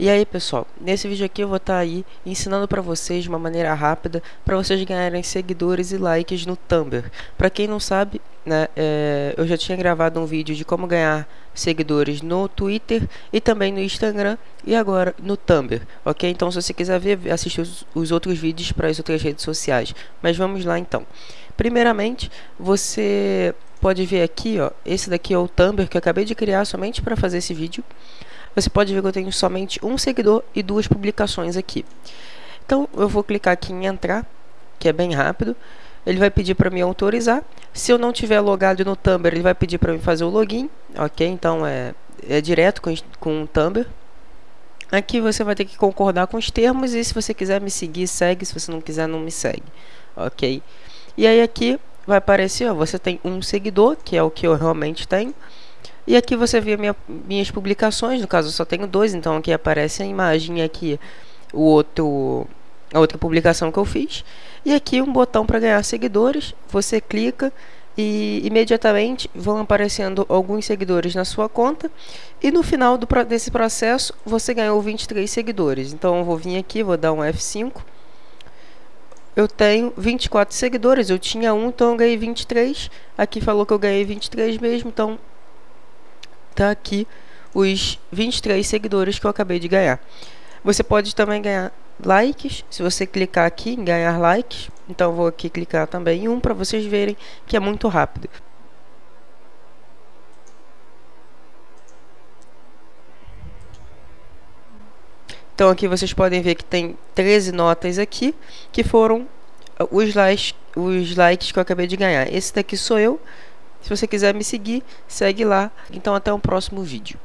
E aí pessoal, nesse vídeo aqui eu vou estar tá aí ensinando para vocês de uma maneira rápida para vocês ganharem seguidores e likes no Tumblr. Para quem não sabe, né, é, eu já tinha gravado um vídeo de como ganhar seguidores no Twitter e também no Instagram e agora no Tumblr, ok? Então se você quiser ver, assistir os, os outros vídeos para as outras redes sociais. Mas vamos lá então. Primeiramente, você pode ver aqui, ó, esse daqui é o Tumblr que eu acabei de criar somente para fazer esse vídeo você pode ver que eu tenho somente um seguidor e duas publicações aqui. Então, eu vou clicar aqui em entrar, que é bem rápido. Ele vai pedir para me autorizar. Se eu não tiver logado no Tumblr, ele vai pedir para mim fazer o login, ok? Então, é, é direto com, com o Tumblr. Aqui você vai ter que concordar com os termos e se você quiser me seguir, segue. Se você não quiser, não me segue, ok? E aí aqui vai aparecer, ó, você tem um seguidor, que é o que eu realmente tenho. E aqui você vê minha, minhas publicações, no caso eu só tenho dois, então aqui aparece a imagem aqui o outro, a outra publicação que eu fiz. E aqui um botão para ganhar seguidores, você clica e imediatamente vão aparecendo alguns seguidores na sua conta e no final do, desse processo você ganhou 23 seguidores. Então eu vou vir aqui, vou dar um F5. Eu tenho 24 seguidores, eu tinha um, então eu ganhei 23. Aqui falou que eu ganhei 23 mesmo, então tá aqui os 23 seguidores que eu acabei de ganhar. Você pode também ganhar likes, se você clicar aqui em ganhar likes, então vou aqui clicar também em um para vocês verem que é muito rápido. Então aqui vocês podem ver que tem 13 notas aqui, que foram os likes, os likes que eu acabei de ganhar. Esse daqui sou eu, se você quiser me seguir, segue lá. Então até o próximo vídeo.